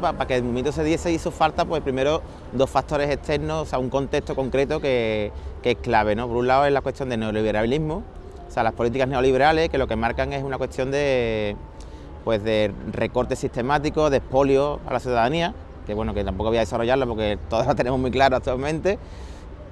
para, que el movimiento se diese hizo falta, pues primero dos factores externos, o sea, un contexto concreto que, es clave, ¿no? Por un lado es la cuestión del neoliberalismo, o sea, las políticas neoliberales que lo que marcan es una cuestión de, pues de recorte sistemático, de expolio a la ciudadanía, que bueno, que tampoco voy a desarrollarlo porque todos lo tenemos muy claro actualmente,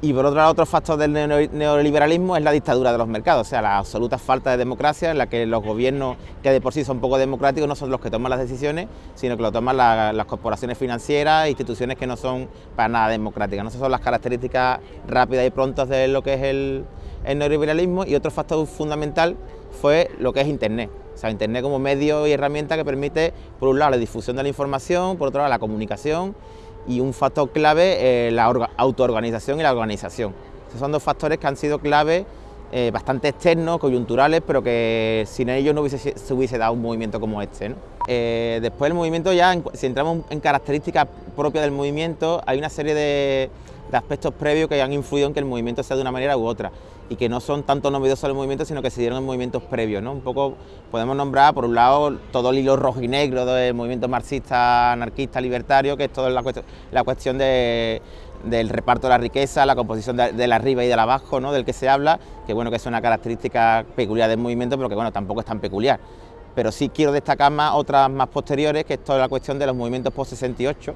y por otro lado, otro factor del neoliberalismo es la dictadura de los mercados, o sea, la absoluta falta de democracia en la que los gobiernos, que de por sí son poco democráticos, no son los que toman las decisiones, sino que lo toman las corporaciones financieras, instituciones que no son para nada democráticas. ¿no? Esas son las características rápidas y prontas de lo que es el, el neoliberalismo y otro factor fundamental fue lo que es Internet. O sea, Internet como medio y herramienta que permite, por un lado, la difusión de la información, por otro lado, la comunicación y un factor clave, eh, la autoorganización y la organización. Esos son dos factores que han sido clave, eh, bastante externos, coyunturales, pero que sin ellos no hubiese, se hubiese dado un movimiento como este. Eh, después del movimiento ya, si entramos en características propias del movimiento, hay una serie de, de aspectos previos que han influido en que el movimiento sea de una manera u otra y que no son tanto novedosos del movimiento, sino que se dieron en movimientos previos. ¿no? Un poco podemos nombrar, por un lado, todo el hilo rojo y negro del movimiento marxista, anarquista, libertario, que es toda la, cuestión, la cuestión del reparto de la riqueza, la composición de, la arriba y de la abajo, ¿no? del que se habla, que bueno que es una característica peculiar del movimiento, pero que bueno, tampoco es tan peculiar. Pero sí quiero destacar más otras más posteriores, que es toda la cuestión de los movimientos post-68,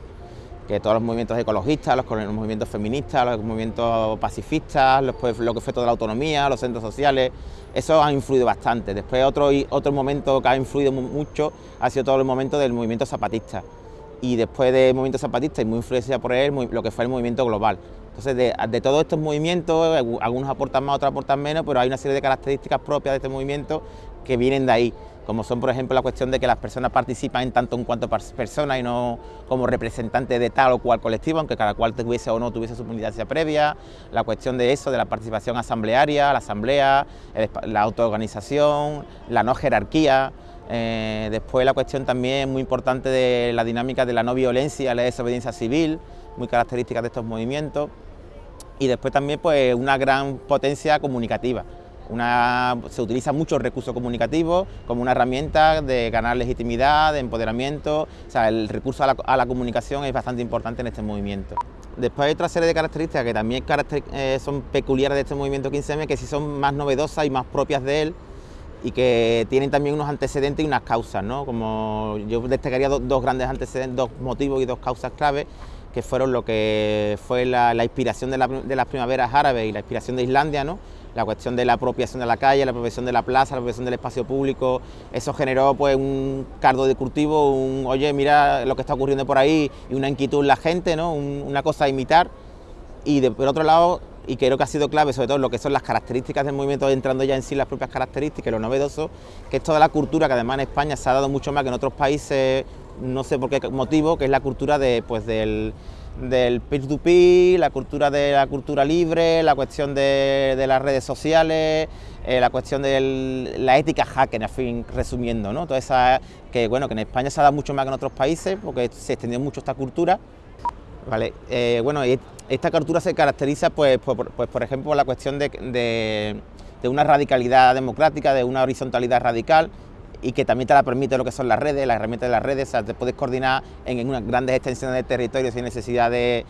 que todos los movimientos ecologistas, los, movimientos feministas, los movimientos pacifistas, pues, lo que fue toda la autonomía, los centros sociales, eso ha influido bastante. Después otro, otro momento que ha influido mucho ha sido todo el momento del movimiento zapatista. Y después del movimiento zapatista y muy influenciado por él, lo que fue el movimiento global. Entonces, de, todos estos movimientos, algunos aportan más, otros aportan menos, pero hay una serie de características propias de este movimiento que vienen de ahí como son por ejemplo la cuestión de que las personas participan en tanto en cuanto personas y no como representantes de tal o cual colectivo, aunque cada cual tuviese o no tuviese su militancia previa, la cuestión de eso, de la participación asamblearia, la asamblea, la autoorganización, la no jerarquía, eh, después la cuestión también muy importante de la dinámica de la no violencia, la desobediencia civil, muy característica de estos movimientos, y después también pues una gran potencia comunicativa se utiliza mucho el recurso comunicativo como una herramienta de ganar legitimidad, de empoderamiento, o sea, el recurso a la, comunicación es bastante importante en este movimiento. Después hay otra serie de características que también eh, son peculiares de este movimiento 15M, que sí son más novedosas y más propias de él, y que tienen también unos antecedentes y unas causas, ¿no? Como yo destacaría dos, grandes antecedentes, dos motivos y dos causas claves, que fueron lo que fue la, inspiración de, de, las primaveras árabes y la inspiración de Islandia, ¿no? La cuestión de la apropiación de la calle, la apropiación de la plaza, la apropiación del espacio público, eso generó pues un cardo de cultivo, un oye, mira lo que está ocurriendo por ahí y una inquietud en la gente, ¿no? una cosa a imitar y por otro lado, y creo que ha sido clave sobre todo lo que son las características del movimiento, entrando ya en sí las propias características, lo novedoso, que es toda la cultura que además en España se ha dado mucho más que en otros países, no sé por qué motivo, que es la cultura de, pues, del del peer-to-peer, la cultura de la cultura libre, la cuestión de, las redes sociales, eh, la cuestión de la ética hacker, en fin, resumiendo, ¿no? Toda esa, que bueno, que en España se ha dado mucho más que en otros países, porque se extendió mucho esta cultura. Vale, eh, bueno, esta cultura se caracteriza, pues, por, pues, ejemplo, por la cuestión de una radicalidad democrática, de una horizontalidad radical, y que también te la permite lo que son las redes, las herramientas de las redes, o sea, te puedes coordinar en, unas grandes extensiones de territorio sin necesidad de,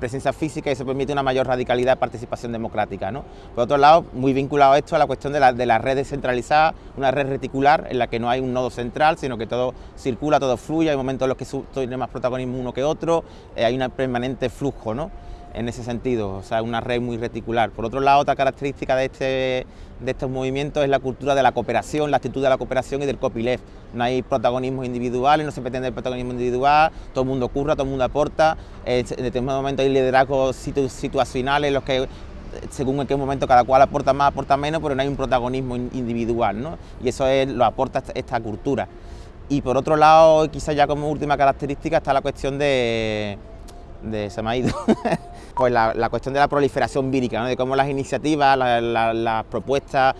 presencia física y eso permite una mayor radicalidad de participación democrática. ¿no? Por otro lado, muy vinculado a esto a la cuestión de la, de las redes centralizadas, una red reticular en la que no hay un nodo central, sino que todo circula, todo fluye, hay momentos en los que tiene más protagonismo uno que otro, eh, hay un permanente flujo. ¿no? En ese sentido, o sea, una red muy reticular. Por otro lado, otra característica de, este, de estos movimientos es la cultura de la cooperación, la actitud de la cooperación y del copyleft. No hay protagonismos individuales, no se pretende el protagonismo individual, todo el mundo curra, todo el mundo aporta, en determinado momento hay liderazgos situacionales en los que según en qué momento cada cual aporta más, aporta menos, pero no hay un protagonismo individual, ¿no? Y eso es, lo aporta esta cultura. Y por otro lado, quizás ya como última característica está la cuestión de, de se me ido, pues la, cuestión de la proliferación vírica, de cómo las iniciativas, las propuestas,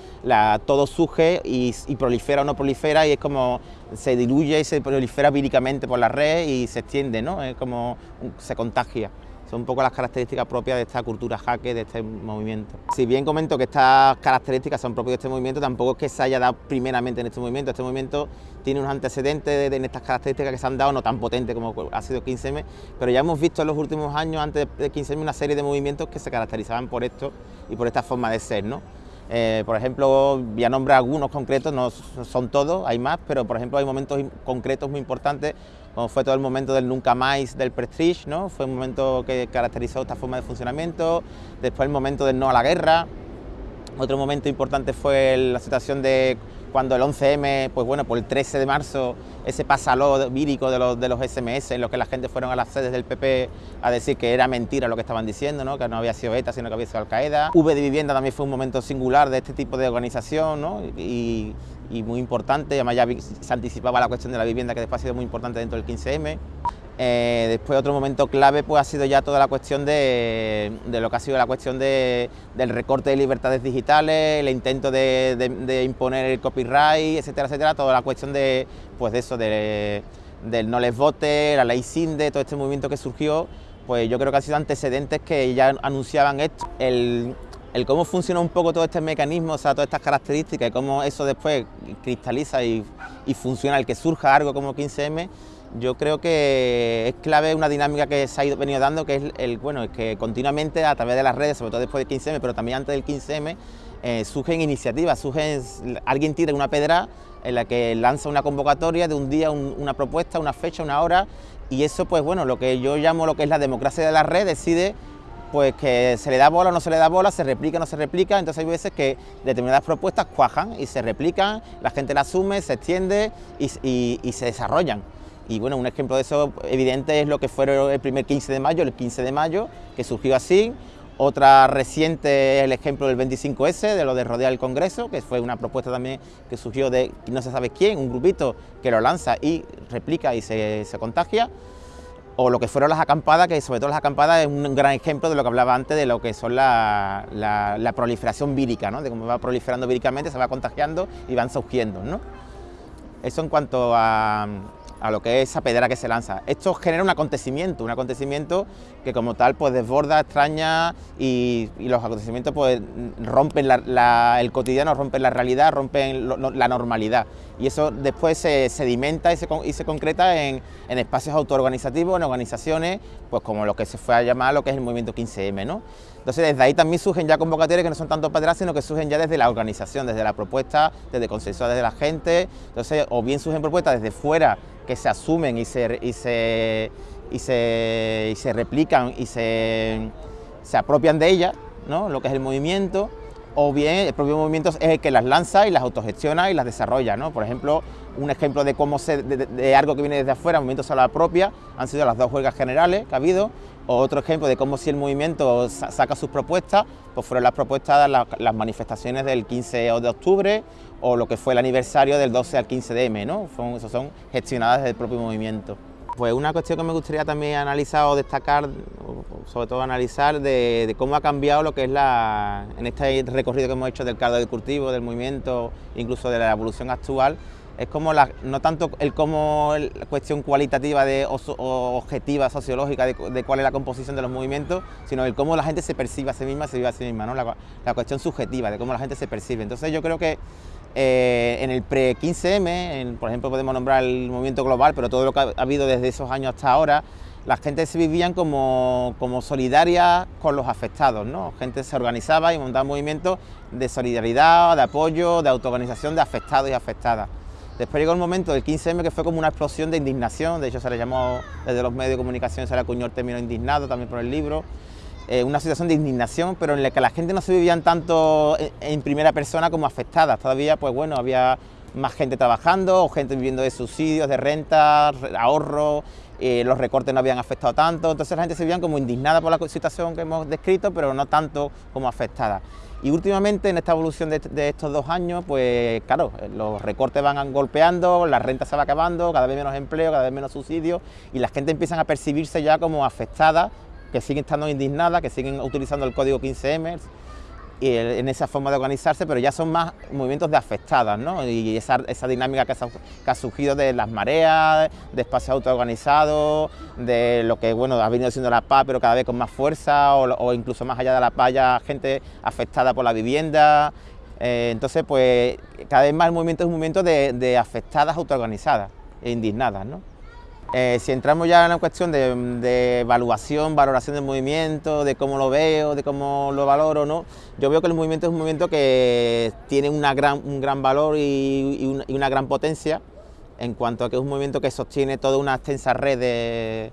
todo surge y, prolifera o no prolifera y es como se diluye y se prolifera víricamente por la red y se extiende, ¿no? es como se contagia. Son un poco las características propias de esta cultura jaque, de este movimiento. Si bien comento que estas características son propias de este movimiento, tampoco es que se haya dado primeramente en este movimiento. Este movimiento tiene unos antecedentes en estas características que se han dado, no tan potentes como ha sido 15M, pero ya hemos visto en los últimos años, antes de 15M, una serie de movimientos que se caracterizaban por esto y por esta forma de ser. ¿no? Eh, por ejemplo, voy a algunos concretos, no son todos, hay más, pero por ejemplo hay momentos concretos muy importantes como fue todo el momento del nunca más del Prestige, ¿no? fue un momento que caracterizó esta forma de funcionamiento, después el momento del no a la guerra, otro momento importante fue la situación de cuando el 11M, pues bueno, por el 13 de marzo, ese pasaló vírico de los, de los SMS, en los que la gente fueron a las sedes del PP a decir que era mentira lo que estaban diciendo, ¿no? que no había sido ETA, sino que había sido Al-Qaeda. V de Vivienda también fue un momento singular de este tipo de organización, ¿no? y, y muy importante, además ya se anticipaba la cuestión de la vivienda que después ha sido muy importante dentro del 15M. Eh, después otro momento clave pues ha sido ya toda la cuestión de, lo que ha sido la cuestión del recorte de libertades digitales, el intento de, imponer el copyright, etcétera, etcétera, toda la cuestión de, pues de eso, del no les vote, la ley SINDE, todo este movimiento que surgió, pues yo creo que han sido antecedentes que ya anunciaban esto. El, el cómo funciona un poco todo este mecanismo, o sea, todas estas características y cómo eso después cristaliza y, funciona, el que surja algo como 15M, yo creo que es clave una dinámica que se ha ido, venido dando, que es el, bueno, es que continuamente a través de las redes, sobre todo después del 15M, pero también antes del 15M, eh, surgen iniciativas, surgen, alguien tira una pedra en la que lanza una convocatoria de un día, una propuesta, una fecha, una hora, y eso pues bueno, lo que yo llamo lo que es la democracia de la red, decide pues que se le da bola o no se le da bola, se replica o no se replica, entonces hay veces que determinadas propuestas cuajan y se replican, la gente la asume, se extiende y, se desarrollan. Y bueno, un ejemplo de eso evidente es lo que fue el primer 15 de mayo, el 15 de mayo, que surgió así. Otra reciente es el ejemplo del 25S, de lo de rodear el Congreso, que fue una propuesta también que surgió de no se sabe quién, un grupito que lo lanza y replica y se, se contagia o lo que fueron las acampadas, que sobre todo las acampadas es un gran ejemplo de lo que hablaba antes, de lo que son la, proliferación vírica, ¿no? de cómo va proliferando víricamente, se va contagiando y van surgiendo. ¿no? Eso en cuanto a, a lo que es esa pedra que se lanza. Esto genera un acontecimiento, un acontecimiento que como tal pues desborda, extraña y, los acontecimientos pues rompen el cotidiano, rompen la realidad, rompen la normalidad y eso después se sedimenta y se, y se concreta en, espacios autoorganizativos, en organizaciones pues como lo que se fue a llamar lo que es el movimiento 15M. ¿no? Entonces desde ahí también surgen ya convocatorias que no son tanto para sino que surgen ya desde la organización, desde la propuesta, desde consenso desde la gente, entonces o bien surgen propuestas desde fuera que se asumen y se, y se, y se, y se replican y se, se apropian de ellas, ¿no? lo que es el movimiento, o bien el propio movimiento es el que las lanza y las autogestiona y las desarrolla. ¿no? Por ejemplo, un ejemplo de cómo se, de, algo que viene desde afuera, movimiento se la propia, han sido las dos huelgas generales que ha habido, o otro ejemplo de cómo si el movimiento saca sus propuestas, pues fueron las propuestas, las, las manifestaciones del 15 de octubre, o lo que fue el aniversario del 12 al 15 de M, ¿no? Son, son gestionadas desde el propio movimiento. Pues una cuestión que me gustaría también analizar o destacar, sobre todo analizar, de, cómo ha cambiado lo que es la, en este recorrido que hemos hecho del caldo de cultivo, del movimiento, incluso de la evolución actual, es como la, no tanto el cómo la cuestión cualitativa de, objetiva, sociológica de, cuál es la composición de los movimientos, sino el cómo la gente se percibe a sí misma, se vive a sí misma, ¿no? la, la cuestión subjetiva de cómo la gente se percibe. Entonces yo creo que eh, en el pre-15M, por ejemplo, podemos nombrar el movimiento global, pero todo lo que ha habido desde esos años hasta ahora, la gente se vivían como, como solidaria con los afectados, ¿no? gente se organizaba y montaba movimientos de solidaridad, de apoyo, de autoorganización de afectados y afectadas. Después llegó el momento del 15M que fue como una explosión de indignación, de hecho se le llamó desde los medios de comunicación, se le acuñó el término indignado también por el libro, eh, una situación de indignación, pero en la que la gente no se vivían tanto en, primera persona como afectadas. Todavía, pues bueno, había más gente trabajando, o gente viviendo de subsidios, de rentas, ahorros, eh, los recortes no habían afectado tanto, entonces la gente se veía como indignada por la situación que hemos descrito, pero no tanto como afectada. Y últimamente en esta evolución de, de, estos dos años, pues claro, los recortes van golpeando, la renta se va acabando, cada vez menos empleo, cada vez menos subsidios y la gente empieza a percibirse ya como afectada que siguen estando indignadas, que siguen utilizando el código 15M y en esa forma de organizarse, pero ya son más movimientos de afectadas, ¿no? Y esa, dinámica que, ha surgido de las mareas, de espacios autoorganizados, de lo que bueno ha venido siendo la paz, pero cada vez con más fuerza, o, incluso más allá de la paz, ya gente afectada por la vivienda. Eh, entonces, pues cada vez más el movimiento es un movimiento de, de afectadas autoorganizadas e indignadas, ¿no? Eh, si entramos ya en la cuestión de, evaluación, valoración del movimiento, de cómo lo veo, de cómo lo valoro, ¿no? yo veo que el movimiento es un movimiento que tiene un gran valor y, una, gran potencia en cuanto a que es un movimiento que sostiene toda una extensa red de,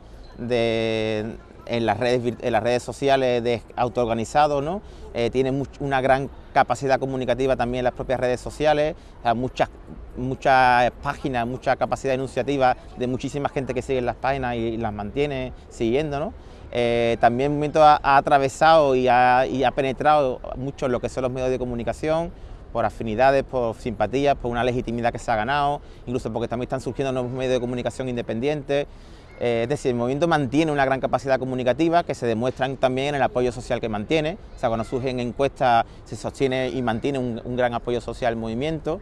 en, las redes, en las redes sociales de autoorganizados, ¿no? Eh, tiene una gran capacidad comunicativa también en las propias redes sociales, muchas, muchas páginas, mucha capacidad enunciativa de muchísima gente que sigue las páginas y, las mantiene siguiendo. ¿no? Eh, también movimiento ha, atravesado y ha, penetrado mucho lo que son los medios de comunicación, por afinidades, por simpatías, por una legitimidad que se ha ganado, incluso porque también están surgiendo nuevos medios de comunicación independientes. Eh, es decir, el movimiento mantiene una gran capacidad comunicativa que se demuestra también en el apoyo social que mantiene. O sea, cuando surgen encuestas se sostiene y mantiene un, gran apoyo social al movimiento.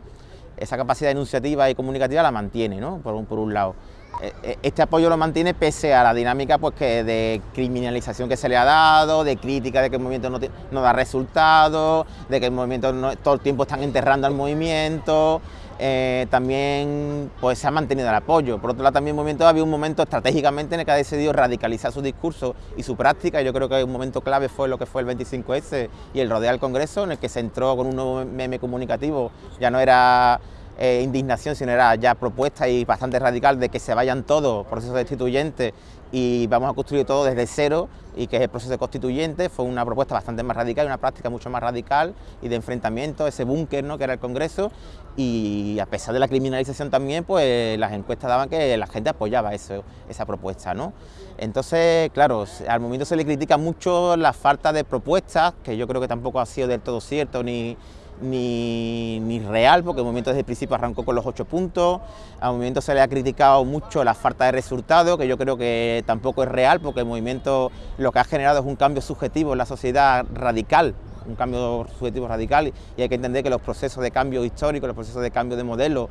Esa capacidad enunciativa y comunicativa la mantiene, ¿no? por, un, por un lado. Eh, eh, este apoyo lo mantiene pese a la dinámica pues, que de criminalización que se le ha dado, de crítica de que el movimiento no, da resultados, de que el movimiento todo el tiempo están enterrando al movimiento, eh, también pues, se ha mantenido el apoyo. Por otro lado, también el movimiento había un momento estratégicamente en el que ha decidido radicalizar su discurso y su práctica. Yo creo que un momento clave fue lo que fue el 25S y el rodeo al Congreso, en el que se entró con un nuevo meme comunicativo. Ya no era eh, indignación, sino era ya propuesta y bastante radical de que se vayan todos procesos destituyentes y vamos a construir todo desde cero y que es el proceso constituyente, fue una propuesta bastante más radical, una práctica mucho más radical y de enfrentamiento, ese búnker ¿no? que era el Congreso y a pesar de la criminalización también, pues las encuestas daban que la gente apoyaba eso, esa propuesta. ¿no? Entonces, claro, al momento se le critica mucho la falta de propuestas, que yo creo que tampoco ha sido del todo cierto ni ni, real, porque el movimiento desde el principio arrancó con los ocho puntos, al movimiento se le ha criticado mucho la falta de resultados, que yo creo que tampoco es real, porque el movimiento lo que ha generado es un cambio subjetivo en la sociedad radical, un cambio subjetivo radical y hay que entender que los procesos de cambio histórico, los procesos de cambio de modelo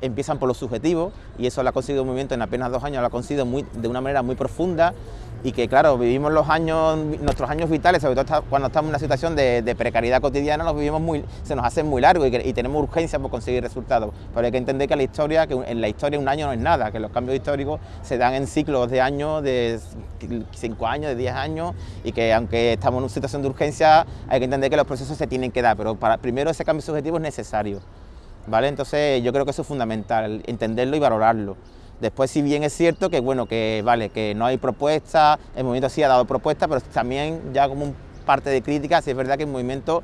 empiezan por lo subjetivo y eso lo ha conseguido el movimiento en apenas dos años, lo ha conseguido muy, de una manera muy profunda y que claro, vivimos los años, nuestros años vitales, sobre todo cuando estamos en una situación de, precariedad cotidiana, los vivimos muy, se nos hacen muy largos y, tenemos urgencia por conseguir resultados. Pero hay que entender que la historia, que en la historia un año no es nada, que los cambios históricos se dan en ciclos de años, de 5 años, de 10 años, y que aunque estamos en una situación de urgencia, hay que entender que los procesos se tienen que dar, pero primero ese cambio subjetivo es necesario. ¿Vale? Entonces yo creo que eso es fundamental, entenderlo y valorarlo. Después, si bien es cierto que, bueno, que, vale, que no hay propuesta, el movimiento sí ha dado propuestas, pero también ya como parte de crítica, sí es verdad que el movimiento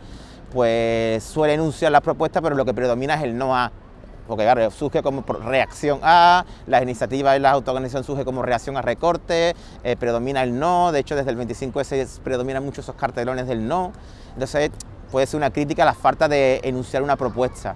pues suele enunciar las propuestas, pero lo que predomina es el no a, porque claro, surge como reacción a, las iniciativas y la autoorganización surge como reacción a recortes, eh, predomina el no, de hecho desde el 25S predominan mucho esos cartelones del no, entonces puede ser una crítica la falta de enunciar una propuesta.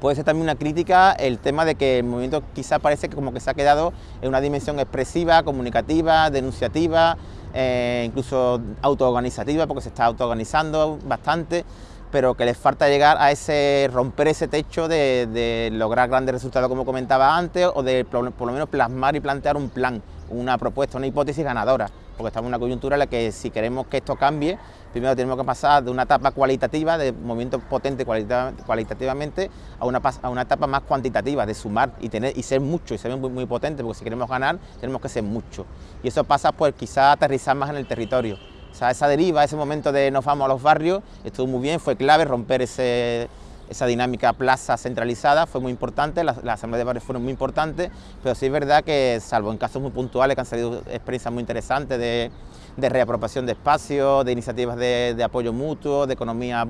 Puede ser también una crítica el tema de que el movimiento quizá parece que como que se ha quedado en una dimensión expresiva, comunicativa, denunciativa, eh, incluso autoorganizativa, porque se está autoorganizando bastante, pero que les falta llegar a ese, romper ese techo de, lograr grandes resultados como comentaba antes, o de por lo menos plasmar y plantear un plan, una propuesta, una hipótesis ganadora porque estamos en una coyuntura en la que si queremos que esto cambie, primero tenemos que pasar de una etapa cualitativa, de movimiento potente cualitativamente, a una, a una etapa más cuantitativa, de sumar y, tener, y ser mucho, y ser muy, muy potente, porque si queremos ganar tenemos que ser mucho. Y eso pasa pues quizá aterrizar más en el territorio. O esa deriva, ese momento de nos vamos a los barrios, estuvo muy bien, fue clave romper ese, esa dinámica plaza centralizada fue muy importante, las, asambleas de barrios fueron muy importantes, pero sí es verdad que, salvo en casos muy puntuales que han salido experiencias muy interesantes de, reapropiación de espacios, de iniciativas de, apoyo mutuo, de economía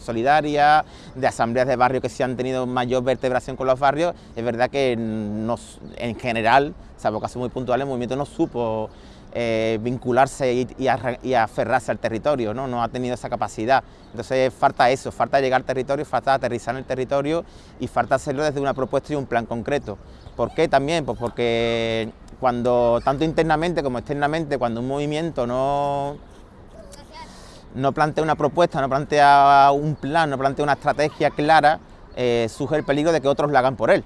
solidaria, de asambleas de barrios que sí han tenido mayor vertebración con los barrios, es verdad que nos, en general, salvo casos muy puntuales, el movimiento no supo eh, vincularse y, aferrarse al territorio, ¿no? no ha tenido esa capacidad. Entonces falta eso, falta llegar al territorio, falta aterrizar en el territorio y falta hacerlo desde una propuesta y un plan concreto. ¿Por qué también? Pues porque cuando tanto internamente como externamente, cuando un movimiento no, no plantea una propuesta, no plantea un plan, no plantea una estrategia clara, eh, surge el peligro de que otros lo hagan por él.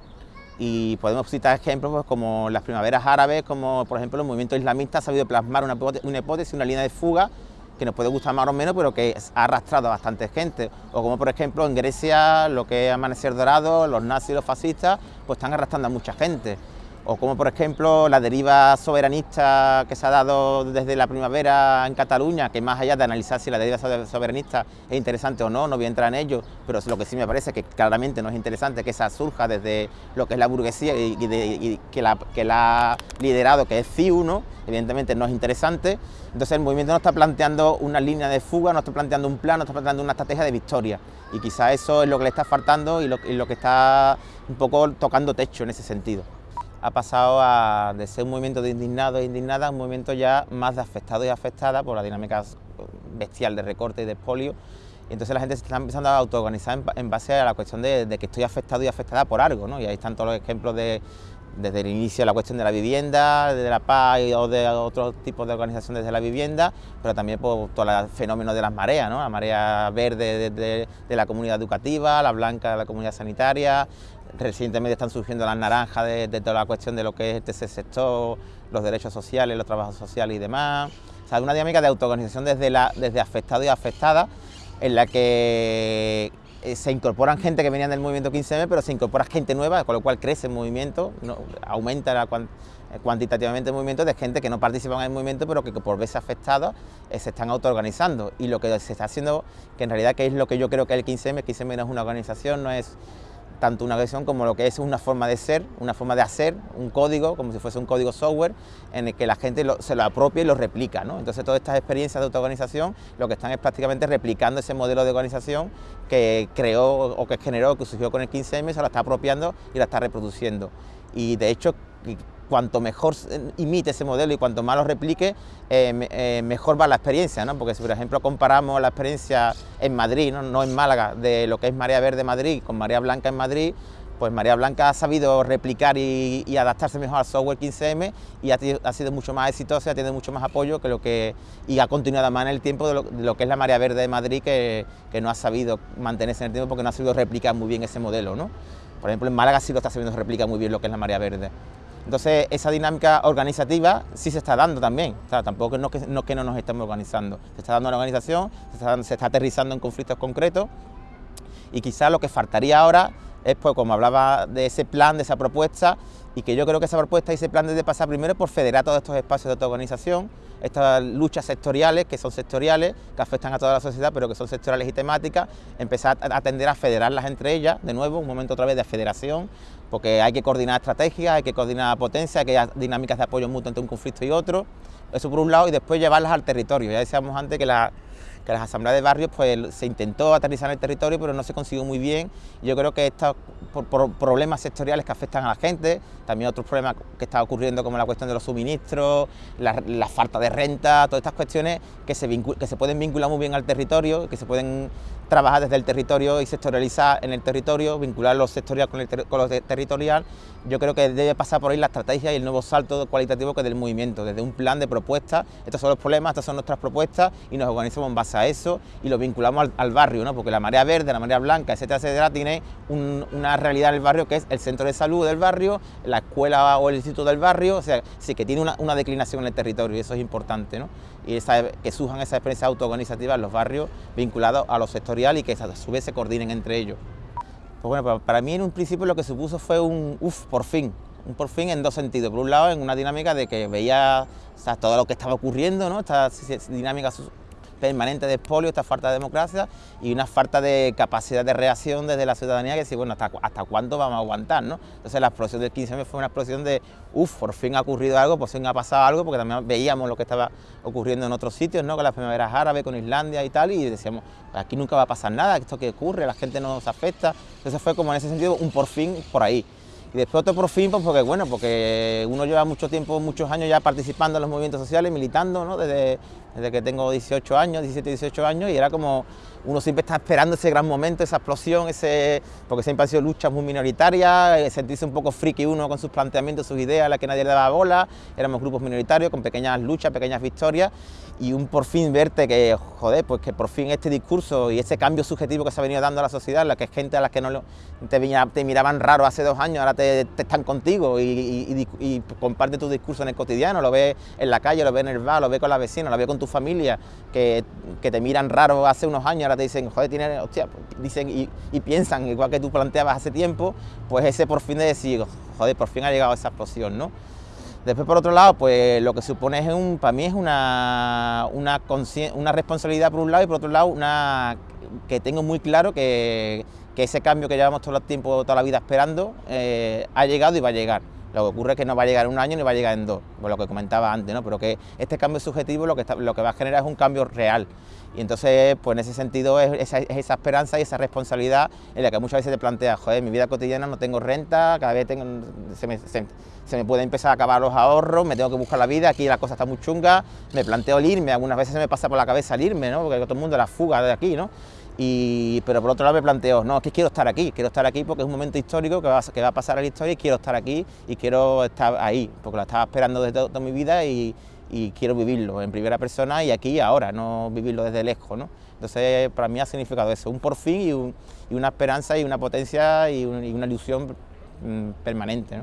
Y podemos citar ejemplos pues, como las primaveras árabes, como por ejemplo el movimiento islamista ha sabido plasmar una, hipótesis, una línea de fuga que nos puede gustar más o menos, pero que ha arrastrado a bastante gente. O como por ejemplo en Grecia, lo que es Amanecer Dorado, los nazis los fascistas, pues están arrastrando a mucha gente o como por ejemplo la deriva soberanista que se ha dado desde la primavera en Cataluña, que más allá de analizar si la deriva soberanista es interesante o no, no voy a entrar en ello, pero lo que sí me parece que claramente no es interesante que esa surja desde lo que es la burguesía y, que, la, que la ha liderado, que es CIU, ¿no? evidentemente no es interesante, entonces el movimiento no está planteando una línea de fuga, no está planteando un plan, no está planteando una estrategia de victoria, y quizá eso es lo que le está faltando y lo, y lo que está un poco tocando techo en ese sentido ha pasado a, de ser un movimiento de indignados e indignadas a un movimiento ya más de afectados y afectadas por la dinámica bestial de recorte y de expolio. Y entonces la gente se está empezando a autoorganizar en, base a la cuestión de, que estoy afectado y afectada por algo, ¿no? Y ahí están todos los ejemplos de, desde el inicio la cuestión de la vivienda, de la paz o de otros tipos de organizaciones de la vivienda, pero también por todo el fenómeno de las mareas, ¿no? la marea verde de, de, la comunidad educativa, la blanca de la comunidad sanitaria, Recientemente están surgiendo las naranjas de, toda la cuestión de lo que es este sector, los derechos sociales, los trabajos sociales y demás. O sea, una dinámica de autoorganización desde, la, desde afectado y afectada, en la que eh, se incorporan gente que venían del movimiento 15M, pero se incorpora gente nueva, con lo cual crece el movimiento, aumenta eh, cuantitativamente el movimiento de gente que no participa en el movimiento, pero que por verse afectados eh, se están autoorganizando. Y lo que se está haciendo, que en realidad que es lo que yo creo que es el 15M, el 15M no es una organización, no es tanto una versión como lo que es una forma de ser, una forma de hacer, un código, como si fuese un código software, en el que la gente se lo apropia y lo replica. ¿no? Entonces todas estas experiencias de autoorganización lo que están es prácticamente replicando ese modelo de organización que creó o que generó, que surgió con el 15M, se lo está apropiando y la está reproduciendo. Y de hecho cuanto mejor imite ese modelo y cuanto más lo replique, eh, eh, mejor va la experiencia, ¿no? porque si por ejemplo comparamos la experiencia en Madrid, ¿no? en Málaga, de lo que es Marea Verde Madrid con Marea Blanca en Madrid, pues Marea Blanca ha sabido replicar y, adaptarse mejor al software 15M y ha, sido mucho más exitosa, ha tenido mucho más apoyo que lo que y ha continuado más en el tiempo de lo, que es la Marea Verde de Madrid que, que, no ha sabido mantenerse en el tiempo porque no ha sabido replicar muy bien ese modelo. ¿no? Por ejemplo, en Málaga sí lo está sabiendo replicar muy bien lo que es la Marea Verde. Entonces, esa dinámica organizativa sí se está dando también, o sea, tampoco no que, no que no nos estemos organizando, se está dando una organización, se está, aterrizando en conflictos concretos. Y quizás lo que faltaría ahora es, pues, como hablaba de ese plan, de esa propuesta, y que yo creo que esa propuesta y ese plan debe pasar primero por federar todos estos espacios de autoorganización, estas luchas sectoriales, que son sectoriales, que afectan a toda la sociedad, pero que son sectoriales y temáticas, empezar a atender a federarlas entre ellas, de nuevo, un momento otra vez de federación, porque hay que coordinar estrategias, hay que coordinar potencia, hay que hay dinámicas de apoyo mutuo entre un conflicto y otro, eso por un lado, y después llevarlas al territorio. Ya decíamos antes que la, que las asambleas de barrios pues se intentó aterrizar en el territorio pero no se consiguió muy bien. Yo creo que estos por, problemas sectoriales que afectan a la gente, también otros problemas que están ocurriendo como la cuestión de los suministros, la, falta de renta, todas estas cuestiones que se, que se pueden vincular muy bien al territorio, que se pueden trabajar desde el territorio y sectorializar en el territorio, vincular lo sectorial con, el con lo territorial, yo creo que debe pasar por ahí la estrategia y el nuevo salto cualitativo que es del movimiento, desde un plan de propuestas, estos son los problemas, estas son nuestras propuestas y nos organizamos en base a eso y lo vinculamos al, barrio, ¿no? porque la marea verde, la marea blanca, etcétera, etcétera, tiene una realidad en el barrio que es el centro de salud del barrio, la escuela o el instituto del barrio, o sea, sí que tiene una, declinación en el territorio y eso es importante, ¿no? Y que surjan esas experiencias autoorganizativas en los barrios vinculados a lo sectorial y que a su vez se coordinen entre ellos. Pues bueno, para mí en un principio lo que supuso fue un uff, por fin, un por fin en dos sentidos. Por un lado, en una dinámica de que veía todo lo que estaba ocurriendo, ¿no? esta dinámica permanente de expolio, esta falta de democracia y una falta de capacidad de reacción desde la ciudadanía que decir, bueno, ¿hasta, hasta cuánto vamos a aguantar? ¿no? Entonces la explosión del 15M fue una explosión de, uff, por fin ha ocurrido algo, por fin ha pasado algo, porque también veíamos lo que estaba ocurriendo en otros sitios, ¿no? con las primaveras árabes, con Islandia y tal, y decíamos, aquí nunca va a pasar nada, esto que ocurre, la gente no nos afecta. Entonces fue como en ese sentido un por fin por ahí. Y después otro por fin, pues porque bueno, porque uno lleva mucho tiempo, muchos años ya participando en los movimientos sociales, militando, ¿no? Desde desde que tengo 18 años, 17, 18 años, y era como uno siempre está esperando ese gran momento, esa explosión, ese porque siempre han sido luchas muy minoritarias, eh, sentirse un poco friki uno con sus planteamientos, sus ideas, a las que nadie le daba bola, éramos grupos minoritarios con pequeñas luchas, pequeñas victorias, y un por fin verte que, joder, pues que por fin este discurso y ese cambio subjetivo que se ha venido dando a la sociedad, la que es gente a las que no te, miraban raro hace dos años, ahora te, están contigo y, comparte tu discurso en el cotidiano, lo ves en la calle, lo ves en el bar, lo ves con la vecina, lo ves con tu familia, que, que te miran raro hace unos años, ahora te dicen, joder, tiene, hostia, dicen y, y piensan igual que tú planteabas hace tiempo, pues ese por fin de decir, joder, por fin ha llegado esa explosión, ¿no? Después, por otro lado, pues lo que supone es un, para mí es una, una, una responsabilidad por un lado y por otro lado una, que tengo muy claro que, que ese cambio que llevamos todo el tiempo, toda la vida esperando, eh, ha llegado y va a llegar. Lo que ocurre es que no va a llegar en un año ni va a llegar en dos, por lo que comentaba antes, ¿no? pero que este cambio subjetivo lo que, lo que va a generar es un cambio real. Y entonces, pues en ese sentido es esa, esperanza y esa responsabilidad en la que muchas veces te planteas, joder, mi vida cotidiana no tengo renta, cada vez tengo, se, me, se, puede empezar a acabar los ahorros, me tengo que buscar la vida, aquí la cosa está muy chunga, me planteo el irme, algunas veces se me pasa por la cabeza el irme, ¿no? porque todo el mundo la fuga de aquí, ¿no? Y, pero por otro lado me planteo, no, es que quiero estar aquí, quiero estar aquí porque es un momento histórico que va, que va a pasar a la historia y quiero estar aquí y quiero estar ahí, porque lo estaba esperando desde toda mi vida y, quiero vivirlo en primera persona y aquí y ahora, no vivirlo desde lejos. ¿no? Entonces para mí ha significado eso, un por fin y, una esperanza y una potencia y, una ilusión mm, permanente.